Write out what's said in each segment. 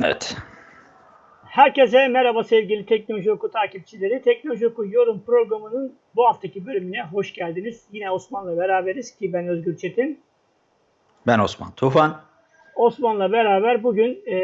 Evet. Herkese merhaba sevgili Teknoloji Oku takipçileri. Teknoloji Oku yorum programının bu haftaki bölümüne hoş geldiniz. Yine Osman'la beraberiz ki ben Özgür Çetin. Ben Osman Tufan. Osman'la beraber bugün e,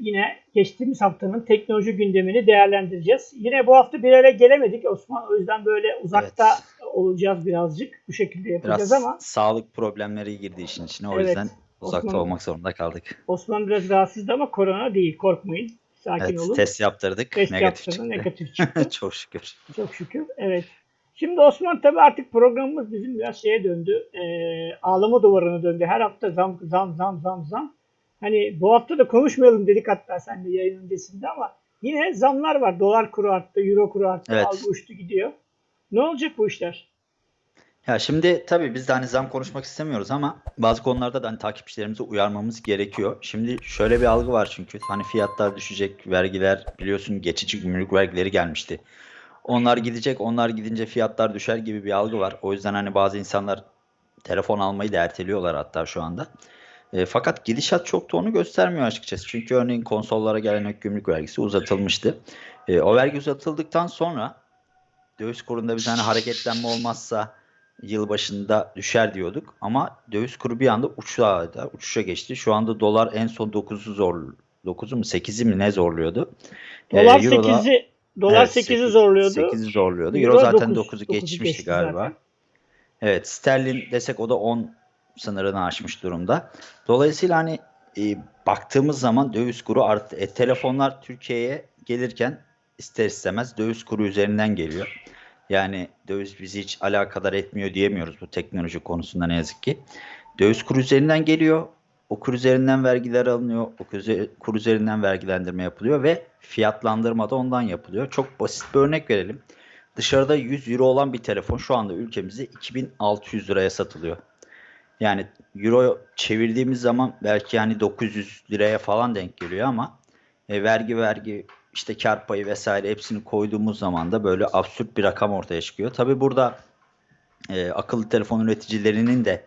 yine geçtiğimiz haftanın teknoloji gündemini değerlendireceğiz. Yine bu hafta bir araya gelemedik Osman. O yüzden böyle uzakta Evet. olacağız birazcık. Bu şekilde yapacağız Biraz ama sağlık problemleri girdi işin içine. O Evet. yüzden uzakta Osman- olmak zorunda kaldık. Osman biraz rahatsızdı ama korona değil korkmayın. Sakin Evet, olun. test yaptırdık. Test negatif yaptırdı, çıktı. negatif çıktı. Çok şükür. Çok şükür. Evet. Şimdi Osman tabii artık programımız bizim biraz şeye döndü. E, ağlama duvarına döndü. Her hafta zam zam zam zam zam. Hani bu hafta da konuşmayalım dedik hatta sen de yayın öncesinde ama yine zamlar var. Dolar kuru arttı, euro kuru arttı, Evet. algı uçtu gidiyor. Ne olacak bu işler? Ya şimdi tabii biz de hani zam konuşmak istemiyoruz ama bazı konularda da hani takipçilerimizi uyarmamız gerekiyor. Şimdi şöyle bir algı var çünkü hani fiyatlar düşecek, vergiler biliyorsun geçici gümrük vergileri gelmişti. Onlar gidecek, onlar gidince fiyatlar düşer gibi bir algı var. O yüzden hani bazı insanlar telefon almayı da erteliyorlar hatta şu anda. E, fakat gidişat çok da onu göstermiyor açıkçası. Çünkü örneğin konsollara gelen ek gümrük vergisi uzatılmıştı. E, o vergi uzatıldıktan sonra döviz kurunda bir tane hareketlenme olmazsa yılbaşında düşer diyorduk. Ama döviz kuru bir anda uçağa, uçuşa geçti. Şu anda dolar en son 9'u zor 9'u mu 8'i mi ne zorluyordu? Dolar Ee, Euro da- 8'i dolar Evet, 8'i sekiz- zorluyordu. 8'i zorluyordu. Euro Euro zaten 9'u 9'u geçmişti galiba. zaten. Evet, sterlin desek o da 10 sınırını aşmış durumda. Dolayısıyla hani e, baktığımız zaman döviz kuru arttı. E, telefonlar Türkiye'ye gelirken ister istemez döviz kuru üzerinden geliyor. Yani döviz bizi hiç alakadar etmiyor diyemiyoruz bu teknoloji konusunda ne yazık ki. Döviz kuru üzerinden geliyor. O kur üzerinden vergiler alınıyor. O kur üze- kur üzerinden vergilendirme yapılıyor ve fiyatlandırma da ondan yapılıyor. Çok basit bir örnek verelim. Dışarıda 100 euro olan bir telefon şu anda ülkemizde 2600 liraya satılıyor. Yani euro çevirdiğimiz zaman belki yani 900 liraya falan denk geliyor ama e, vergi vergi işte kar payı vesaire hepsini koyduğumuz zaman da böyle absürt bir rakam ortaya çıkıyor. Tabi burada e, akıllı telefon üreticilerinin de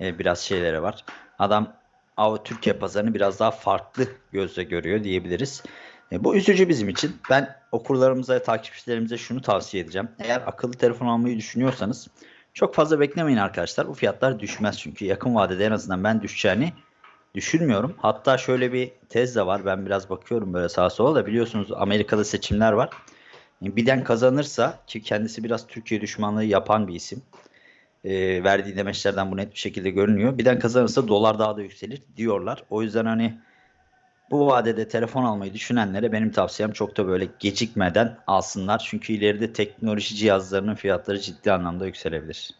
e, biraz şeyleri var. Adam Av Türkiye pazarını biraz daha farklı gözle görüyor diyebiliriz. E, bu üzücü bizim için. Ben okurlarımıza takipçilerimize şunu tavsiye edeceğim. Eğer akıllı telefon almayı düşünüyorsanız çok fazla beklemeyin arkadaşlar. Bu fiyatlar düşmez çünkü yakın vadede en azından ben düşeceğini düşünmüyorum. Hatta şöyle bir tez de var. Ben biraz bakıyorum böyle sağa sola da biliyorsunuz Amerika'da seçimler var. Biden kazanırsa ki kendisi biraz Türkiye düşmanlığı yapan bir isim. E, verdiği demeçlerden bu net bir şekilde görünüyor. Biden kazanırsa dolar daha da yükselir diyorlar. O yüzden hani bu vadede telefon almayı düşünenlere benim tavsiyem çok da böyle gecikmeden alsınlar. Çünkü ileride teknoloji cihazlarının fiyatları ciddi anlamda yükselebilir.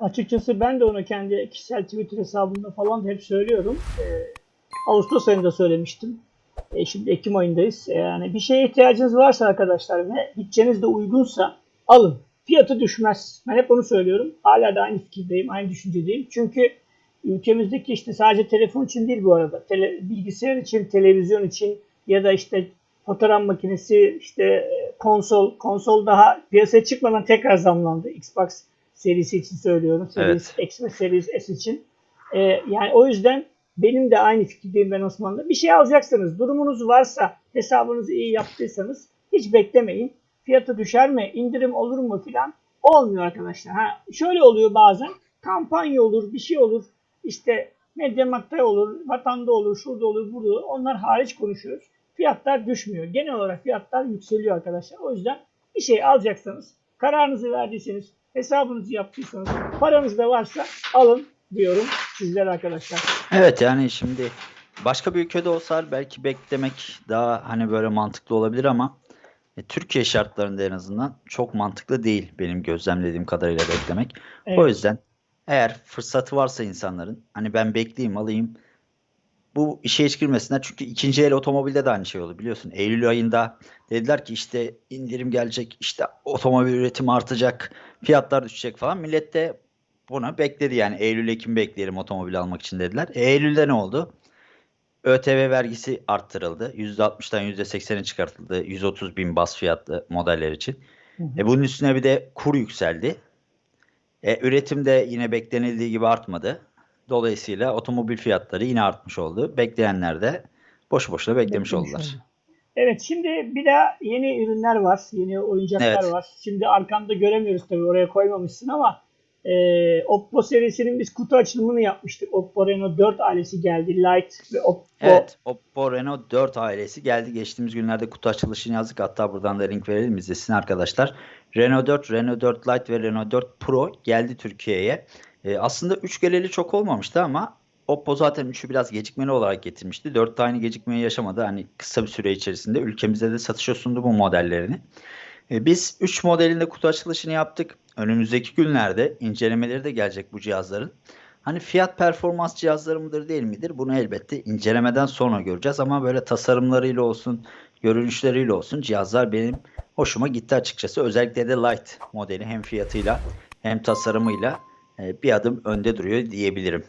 Açıkçası ben de onu kendi kişisel Twitter hesabımda falan hep söylüyorum. Ee, Ağustos ayında söylemiştim. E, şimdi Ekim ayındayız. E, Yani bir şeye ihtiyacınız varsa arkadaşlar ve bütçeniz de uygunsa alın. Fiyatı düşmez. Ben hep onu söylüyorum. Hala da aynı fikirdeyim, aynı düşüncedeyim. Çünkü ülkemizdeki işte sadece telefon için değil bu arada. Tele, bilgisayar için, televizyon için ya da işte fotoğraf makinesi, işte e, konsol. Konsol daha piyasaya çıkmadan tekrar zamlandı. Xbox serisi için söylüyorum. Series X ve Series S için. Ee, yani o yüzden benim de aynı fikirdeyim ben Osman'la. Bir şey alacaksınız, durumunuz varsa, hesabınızı iyi yaptıysanız hiç beklemeyin. Fiyatı düşer mi, indirim olur mu filan olmuyor arkadaşlar. Ha, şöyle oluyor bazen, kampanya olur, bir şey olur. İşte Mediamarkt'ta olur, Vatan'da olur, şurada olur, burada olur. Onlar hariç konuşuyoruz. Fiyatlar düşmüyor. Genel olarak fiyatlar yükseliyor arkadaşlar. O yüzden bir şey alacaksanız, kararınızı verdiyseniz, hesabınızı yaptıysanız, paranız da varsa alın diyorum sizlere arkadaşlar. Evet yani şimdi başka bir ülkede olsa belki beklemek daha hani böyle mantıklı olabilir ama e, Türkiye şartlarında en azından çok mantıklı değil benim gözlemlediğim kadarıyla beklemek. Evet. O yüzden eğer fırsatı varsa insanların hani ben bekleyeyim alayım bu işe hiç girmesinler. Çünkü ikinci el otomobilde de aynı şey oldu biliyorsun. Eylül ayında dediler ki işte indirim gelecek, işte otomobil üretimi artacak, fiyatlar düşecek falan. Millet de bunu bekledi yani Eylül Ekim bekleyelim otomobil almak için dediler. E, Eylül'de ne oldu? ÖTV vergisi arttırıldı. %60'dan %80'e çıkartıldı. 130 bin bas fiyatlı modeller için. Hı hı. E bunun üstüne bir de kur yükseldi. E, üretim de yine beklenildiği gibi artmadı. Dolayısıyla otomobil fiyatları yine artmış oldu. Bekleyenler de boşu boşuna beklemiş Beklemiş oldular. oldu. Evet şimdi bir de yeni ürünler var. Yeni oyuncaklar Evet. var. Şimdi arkamda göremiyoruz tabii oraya koymamışsın ama e, Oppo serisinin biz kutu açılımını yapmıştık. Oppo Reno 4 ailesi geldi. Lite ve Oppo Evet, Oppo Reno 4 ailesi geldi. Geçtiğimiz günlerde kutu açılışını yazdık. Hatta buradan da link verelim izlesin arkadaşlar. Renault 4, Renault 4 Lite ve Renault 4 Pro geldi Türkiye'ye. Ee, aslında 3 geleli çok olmamıştı ama Oppo zaten 3'ü biraz gecikmeli olarak getirmişti. 4 de aynı gecikmeyi yaşamadı. Hani kısa bir süre içerisinde ülkemizde de satışa sundu bu modellerini. Ee, biz 3 modelinde kutu açılışını yaptık. Önümüzdeki günlerde incelemeleri de gelecek bu cihazların. Hani fiyat performans cihazları mıdır değil midir? Bunu elbette incelemeden sonra göreceğiz ama böyle tasarımlarıyla olsun, görünüşleriyle olsun cihazlar benim hoşuma gitti açıkçası. Özellikle de Lite modeli hem fiyatıyla hem tasarımıyla e, bir adım önde duruyor diyebilirim.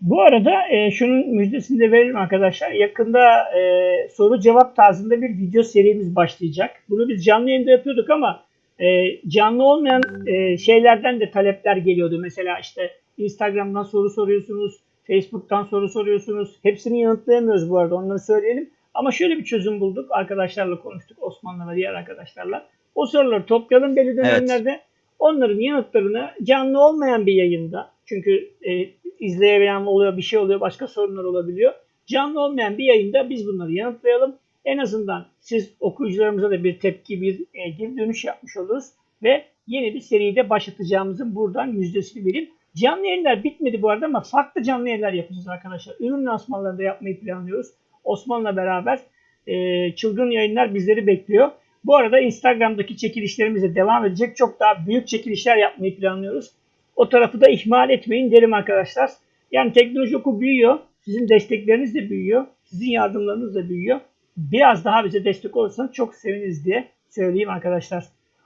Bu arada e, şunun müjdesini de verelim arkadaşlar. Yakında e, soru cevap tarzında bir video serimiz başlayacak. Bunu biz canlı yayında yapıyorduk ama e, canlı olmayan e, şeylerden de talepler geliyordu. Mesela işte Instagram'dan soru soruyorsunuz, Facebook'tan soru soruyorsunuz. Hepsini yanıtlayamıyoruz bu arada onları söyleyelim. Ama şöyle bir çözüm bulduk. Arkadaşlarla konuştuk. Osman'la ve diğer arkadaşlarla. O soruları toplayalım belli dönemlerde. Onların yanıtlarını canlı olmayan bir yayında çünkü e, izleyebilen oluyor, bir şey oluyor, başka sorunlar olabiliyor. Canlı olmayan bir yayında biz bunları yanıtlayalım. En azından siz okuyucularımıza da bir tepki, bir e, geri dönüş yapmış oluruz. Ve yeni bir seride başlatacağımızın buradan müjdesini vereyim. Canlı yayınlar bitmedi bu arada ama farklı canlı yayınlar yapacağız arkadaşlar. Ürün lansmanlarını da yapmayı planlıyoruz. Osman'la beraber e, çılgın yayınlar bizleri bekliyor. Bu arada Instagram'daki çekilişlerimiz de devam edecek. Çok daha büyük çekilişler yapmayı planlıyoruz. O tarafı da ihmal etmeyin derim arkadaşlar. Yani teknoloji oku büyüyor. Sizin destekleriniz de büyüyor. Sizin yardımlarınız da büyüyor. Biraz daha bize destek olursanız çok seviniriz diye söyleyeyim arkadaşlar.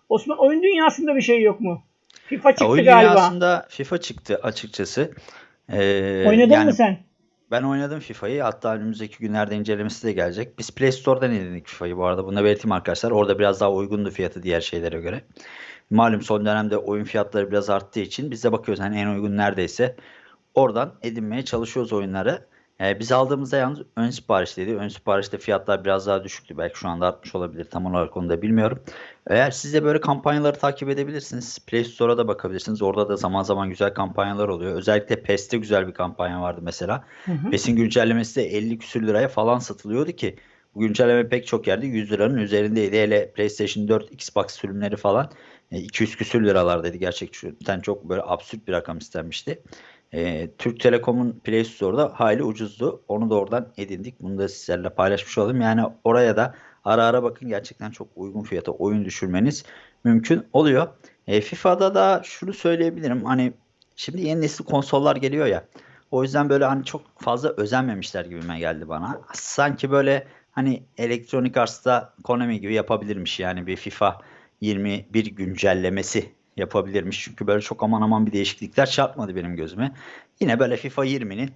Osman oyun dünyasında bir şey yok mu? FIFA çıktı Oyun galiba. dünyasında FIFA çıktı açıkçası. Ee, Oynadın yani mı sen? Ben oynadım FIFA'yı. Hatta önümüzdeki günlerde incelemesi de gelecek. Biz Play Store'dan indirdik FIFA'yı bu arada. Bunu da belirteyim arkadaşlar. Orada biraz daha uygundu fiyatı diğer şeylere göre. Malum son dönemde oyun fiyatları biraz arttığı için biz de bakıyoruz hani en uygun neredeyse. Oradan edinmeye çalışıyoruz oyunları. Ee, biz aldığımızda yalnız ön siparişteydi. Ön siparişte fiyatlar biraz daha düşüktü. Belki şu anda artmış olabilir. Tam olarak onu da bilmiyorum. Eğer siz de böyle kampanyaları takip edebilirsiniz. Play Store'a da bakabilirsiniz. Orada da zaman zaman güzel kampanyalar oluyor. Özellikle PES'te güzel bir kampanya vardı mesela. Hı hı. PES'in güncellemesi de 50 küsür liraya falan satılıyordu ki bu güncelleme pek çok yerde 100 liranın üzerindeydi. Hele PlayStation 4, Xbox sürümleri falan e, 200 küsür liralardaydı. Gerçekten çok böyle absürt bir rakam istenmişti. E, Türk Telekom'un Play Store'da hayli ucuzdu. Onu da oradan edindik. Bunu da sizlerle paylaşmış olalım. Yani oraya da ara ara bakın gerçekten çok uygun fiyata oyun düşürmeniz mümkün oluyor. E, FIFA'da da şunu söyleyebilirim. Hani şimdi yeni nesil konsollar geliyor ya. O yüzden böyle hani çok fazla özenmemişler gibime geldi bana. Sanki böyle hani Electronic Arts'ta Konami gibi yapabilirmiş yani bir FIFA 21 güncellemesi yapabilirmiş. Çünkü böyle çok aman aman bir değişiklikler çarpmadı benim gözüme. Yine böyle FIFA 20'nin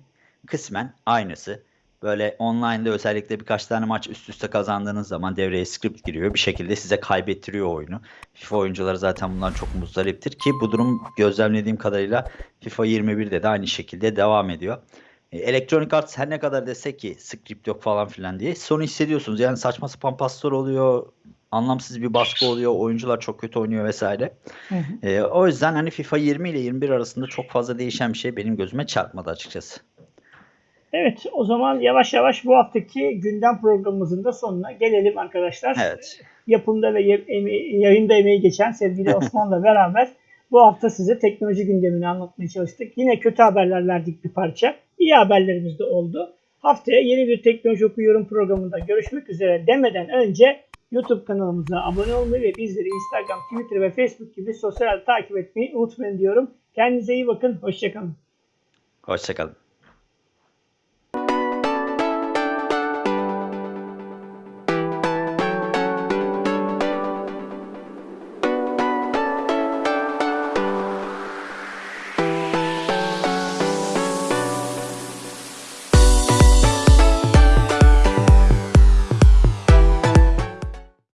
kısmen aynısı. Böyle online'da özellikle birkaç tane maç üst üste kazandığınız zaman devreye script giriyor. Bir şekilde size kaybettiriyor oyunu. FIFA oyuncuları zaten bundan çok muzdariptir ki bu durum gözlemlediğim kadarıyla FIFA 21'de de aynı şekilde devam ediyor. E, Electronic Arts her ne kadar desek ki script yok falan filan diye sonu hissediyorsunuz. Yani saçma sapan paslar oluyor. Anlamsız bir baskı oluyor. Oyuncular çok kötü oynuyor vesaire. Hı hı. E, o yüzden hani FIFA 20 ile 21 arasında çok fazla değişen bir şey benim gözüme çarpmadı açıkçası. Evet o zaman yavaş yavaş bu haftaki gündem programımızın da sonuna gelelim arkadaşlar. Evet. Yapımda ve yayında emeği geçen sevgili Osman'la beraber bu hafta size teknoloji gündemini anlatmaya çalıştık. Yine kötü haberler verdik bir parça. İyi haberlerimiz de oldu. Haftaya yeni bir teknoloji okuyorum programında görüşmek üzere demeden önce YouTube kanalımıza abone olmayı ve bizleri Instagram, Twitter ve Facebook gibi sosyal takip etmeyi unutmayın diyorum. Kendinize iyi bakın. Hoşçakalın. Hoşçakalın.